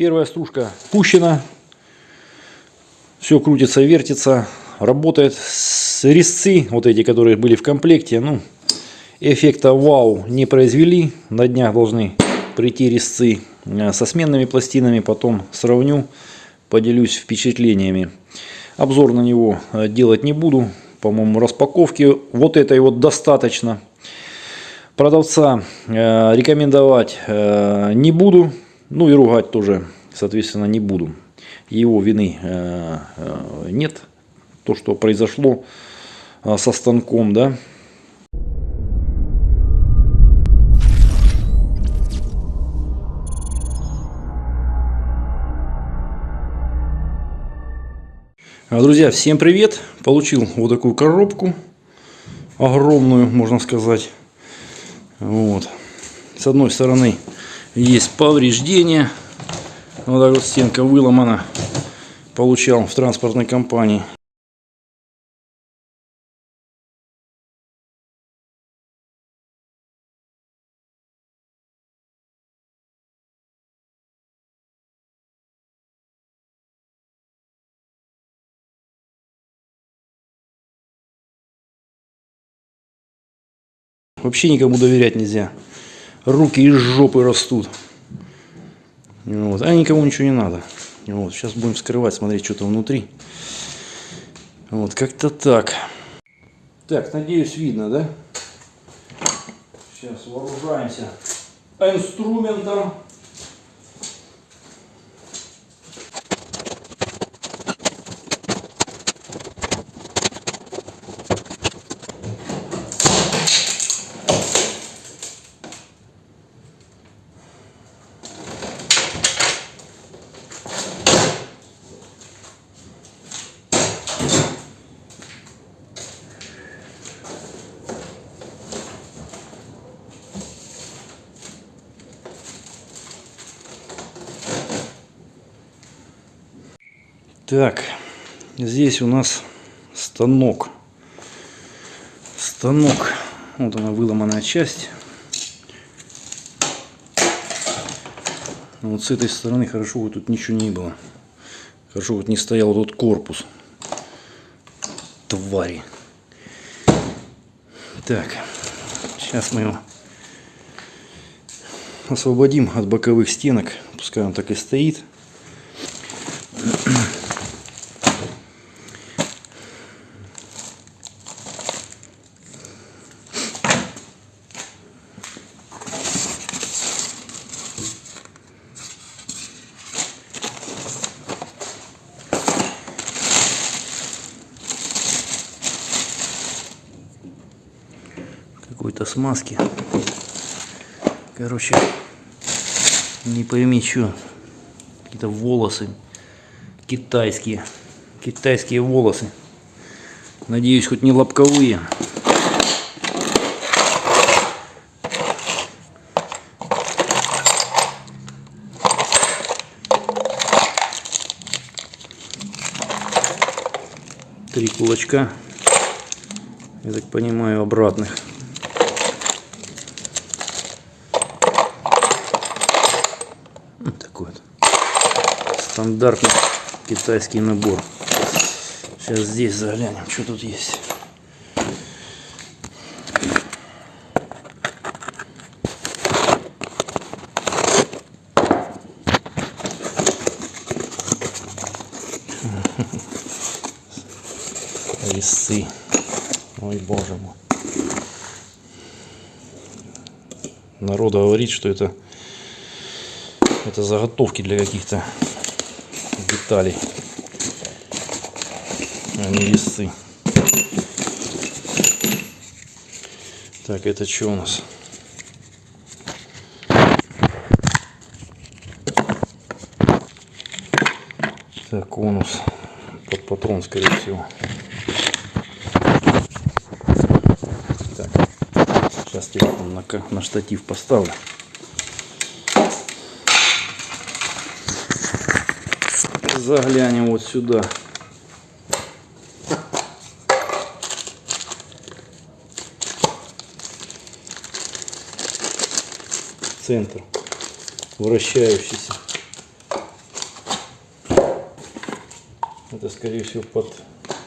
Первая стружка пущена. Все крутится, вертится, работает. С резцы, вот эти, которые были в комплекте, ну, эффекта вау не произвели. На днях должны прийти резцы э, со сменными пластинами. Потом сравню, поделюсь впечатлениями. Обзор на него э, делать не буду. По-моему, распаковки вот этой вот достаточно. Продавца э, рекомендовать не буду. Ну и ругать тоже, соответственно, не буду. Его вины э, э, нет. То, что произошло э, со станком, да. Друзья, всем привет! Получил вот такую коробку. Огромную, можно сказать. Вот. С одной стороны есть повреждения. Вот так вот стенка выломана. Получал в транспортной компании. Вообще никому доверять нельзя руки из жопы растут. Вот. А никому ничего не надо. Вот. Сейчас будем скрывать, смотреть, что там внутри. Вот, как-то так. Так, надеюсь, видно, да? Сейчас вооружаемся инструментом. Так, здесь у нас станок. Станок. Вот она выломанная часть. Вот с этой стороны хорошо вот тут ничего не было. Хорошо вот не стоял тут корпус. Твари. Так, сейчас мы его освободим от боковых стенок. Пускай он так и стоит. какой-то смазки. Короче, не пойми что. Какие-то волосы китайские. Китайские волосы. Надеюсь, хоть не лобковые. Три кулачка, я так понимаю, обратных. Стандартный китайский набор. Сейчас здесь заглянем, что тут есть. Лисы. Ой, боже мой. Народ говорит, что это это заготовки для каких-то деталей, а не весы. Так, это что у нас? Так, конус под патрон, скорее всего. Так, сейчас телефон на, на штатив поставлю. заглянем вот сюда. Центр вращающийся. Это, скорее всего, под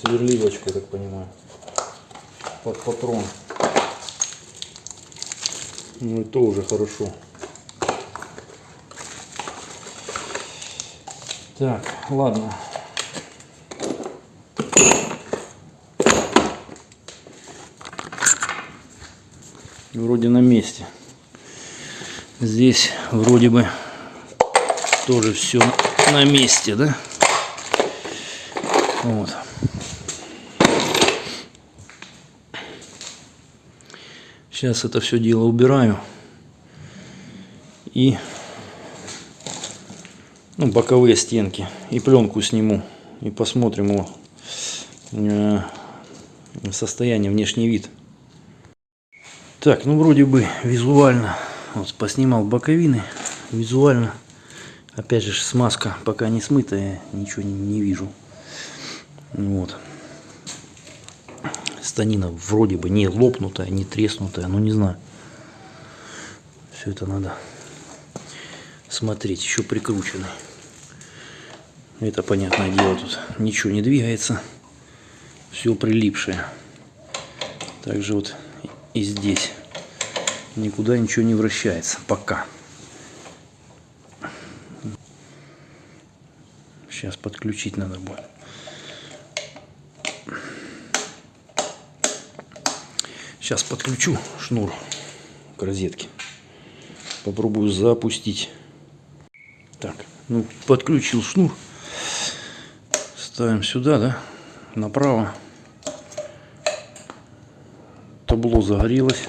сверливочку, я так понимаю. Под патрон. Ну и то уже хорошо. Так, ладно. Вроде на месте. Здесь вроде бы тоже все на месте, да? Вот. Сейчас это все дело убираю. И ну, боковые стенки. И пленку сниму. И посмотрим его э, состояние, внешний вид. Так, ну вроде бы визуально. Вот поснимал боковины. Визуально. Опять же смазка пока не смытая. Ничего не, не вижу. Вот. Станина вроде бы не лопнутая, не треснутая. Ну не знаю. Все это надо смотреть. Еще прикрученный. Это понятное дело. Тут ничего не двигается. Все прилипшее. Также вот и здесь никуда ничего не вращается пока. Сейчас подключить надо будет. Сейчас подключу шнур к розетке. Попробую запустить. Так, ну подключил шнур. Ставим сюда, да, направо. Табло загорелось.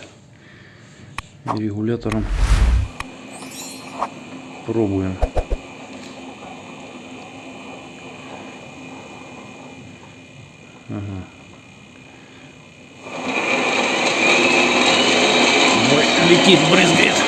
Регулятором пробуем. Ага. летит, брызгает.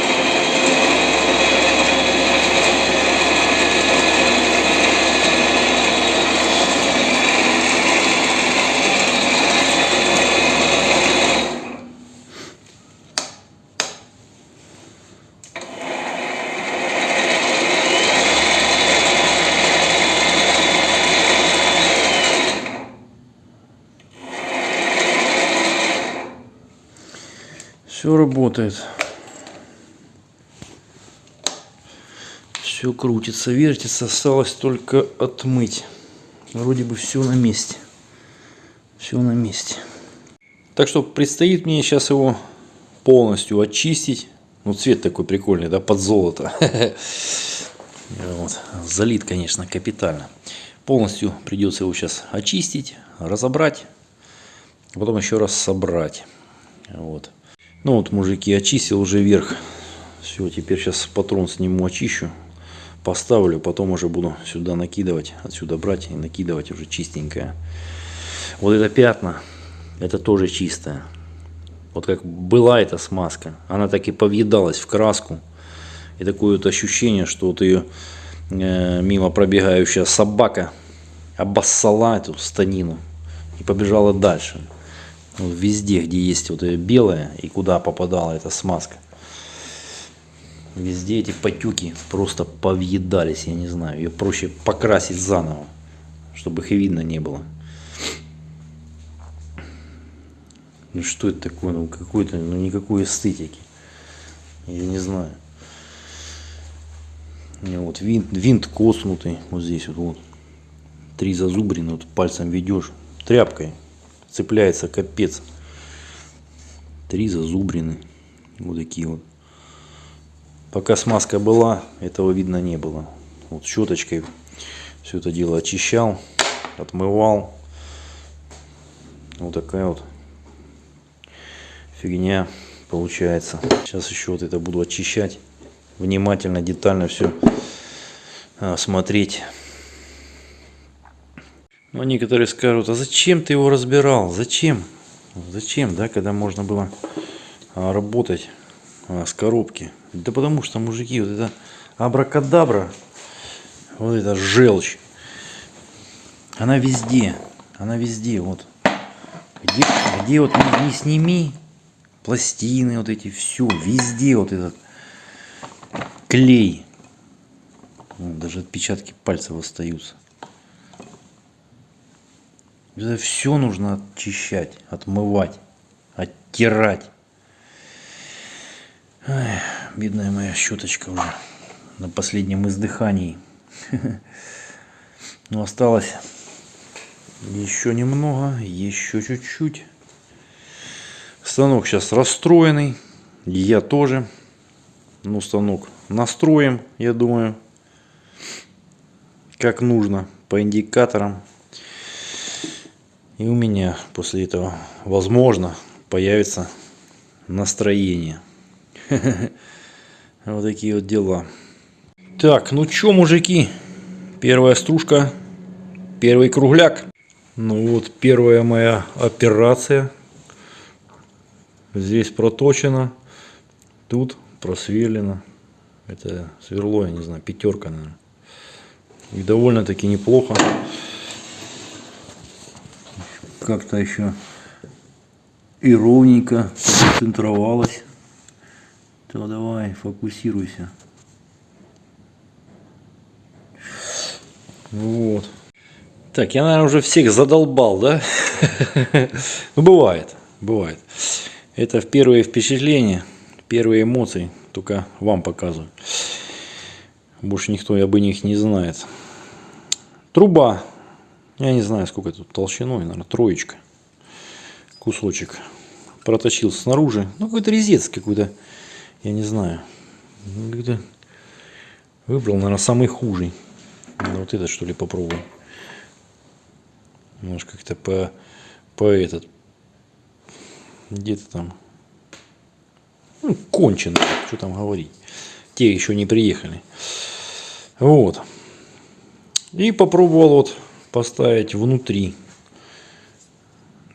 Все работает. Все крутится, вертится. Осталось только отмыть. Вроде бы все на месте. Все на месте. Так что предстоит мне сейчас его полностью очистить. Ну, цвет такой прикольный, да, под золото. Вот. Залит, конечно, капитально. Полностью придется его сейчас очистить, разобрать, а потом еще раз собрать. Вот. Ну вот, мужики, очистил уже верх. Все, теперь сейчас патрон сниму, очищу, поставлю, потом уже буду сюда накидывать, отсюда брать и накидывать уже чистенькое. Вот это пятна, это тоже чистое. Вот как была эта смазка, она так и повъедалась в краску. И такое вот ощущение, что вот ее э, мимо пробегающая собака обоссала эту станину и побежала дальше везде, где есть вот это белое и куда попадала эта смазка. Везде эти потеки просто повъедались, я не знаю. Ее проще покрасить заново, чтобы их и видно не было. Ну что это такое? Ну какой-то, ну никакой эстетики. Я не знаю. Вот винт, винт коснутый, вот здесь вот, вот. Три зазубрины, вот пальцем ведешь, тряпкой цепляется капец. Три зазубрины. Вот такие вот. Пока смазка была, этого видно не было. Вот щеточкой все это дело очищал, отмывал. Вот такая вот фигня получается. Сейчас еще вот это буду очищать. Внимательно, детально все а, смотреть. Но некоторые скажут, а зачем ты его разбирал? Зачем? Зачем, да, когда можно было а, работать а, с коробки? Да потому что, мужики, вот это абракадабра, вот эта желчь, она везде, она везде, вот. Где, где вот не, не сними, пластины вот эти, все, везде вот этот клей. Даже отпечатки пальцев остаются. Это все нужно очищать, отмывать, оттирать. Ай, бедная моя щеточка уже на последнем издыхании. Но осталось еще немного, еще чуть-чуть. Станок сейчас расстроенный. Я тоже. Ну, станок настроим, я думаю, как нужно, по индикаторам. И у меня после этого, возможно, появится настроение. Вот такие вот дела. Так, ну чё, мужики, первая стружка, первый кругляк. Ну вот первая моя операция. Здесь проточено, тут просверлено. Это сверло, я не знаю, пятерка, наверное. И довольно-таки неплохо. Как-то еще и ровненько центровалось. То давай, фокусируйся. Вот. Так, я, наверное, уже всех задолбал, да? Ну, бывает, бывает. Это первые впечатления, первые эмоции, только вам показываю. Больше никто об них не знает. Труба. Я не знаю, сколько тут толщиной, наверное, троечка. Кусочек. Проточил снаружи. Ну, какой-то резец какой-то, я не знаю. Выбрал, наверное, самый хужий. Ну, вот этот, что ли, попробуем. Может, как-то по, по этот, где-то там, ну, кончено, что там говорить. Те еще не приехали. Вот. И попробовал вот поставить внутри.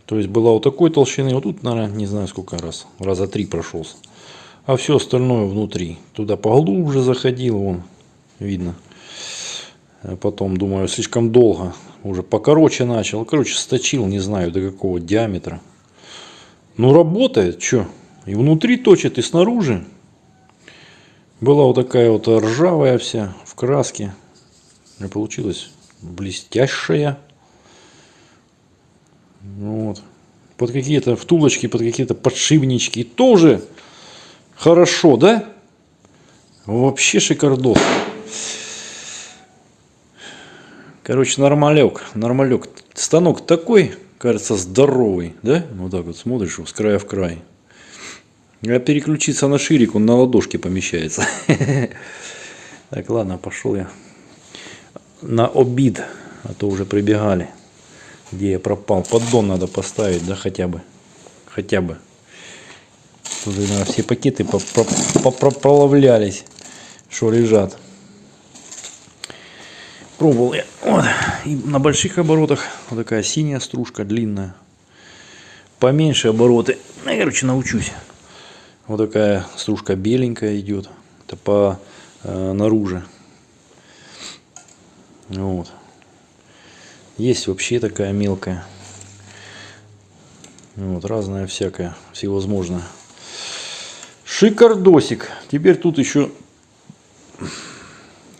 То есть была вот такой толщины, вот тут, наверное, не знаю сколько раз, раза три прошелся. А все остальное внутри. Туда поглубже заходил, вон, видно. А потом, думаю, слишком долго. Уже покороче начал. Короче, сточил, не знаю до какого диаметра. Ну, работает, что? И внутри точит, и снаружи. Была вот такая вот ржавая вся, в краске. И получилась блестящая. Вот. Под какие-то втулочки, под какие-то подшипнички. Тоже хорошо, да? Вообще шикардос. Короче, нормалек, нормалек. Станок такой, кажется, здоровый, да? Вот так вот смотришь, с края в край. А переключиться на ширик, он на ладошке помещается. Так, ладно, пошел я на обид, а то уже прибегали. Где я пропал? Поддон надо поставить, да, хотя бы. Хотя бы. Тут, наверное, все пакеты проловлялись, что лежат. Пробовал я вот, и на больших оборотах вот такая синяя стружка длинная. Поменьше обороты. Ну, я, короче, научусь. Вот такая стружка беленькая идет. Это по э, наружу. Вот. Есть вообще такая мелкая. Вот, разная всякая, всевозможная. Шикардосик. Теперь тут еще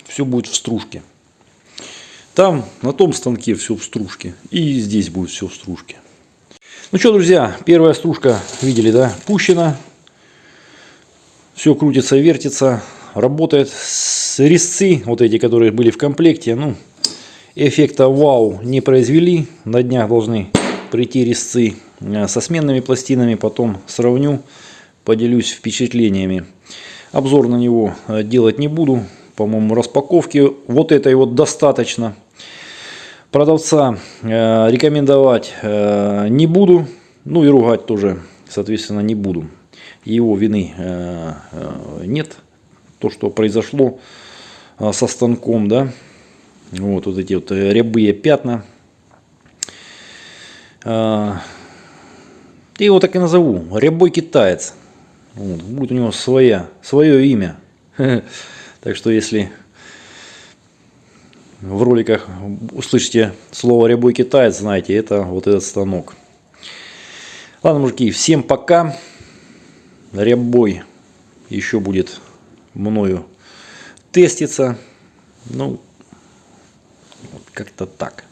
все будет в стружке. Там, на том станке все в стружке. И здесь будет все в стружке. Ну что, друзья, первая стружка, видели, да, пущена. Все крутится, вертится, работает. С резцы, вот эти, которые были в комплекте, ну, эффекта вау не произвели. На днях должны прийти резцы э, со сменными пластинами. Потом сравню, поделюсь впечатлениями. Обзор на него э, делать не буду. По-моему, распаковки вот этой вот достаточно. Продавца э, рекомендовать э, не буду. Ну и ругать тоже, соответственно, не буду. Его вины э, э, нет. То, что произошло э, со станком, да. Вот, вот эти вот рябые пятна. Э, я его так и назову. Рябой китаец. Вот, будет у него своя, свое имя. Так что если в роликах услышите слово «рябой китаец», знаете, это вот этот станок. Ладно, мужики, всем пока. Рябой еще будет мною теститься. Ну, как-то так.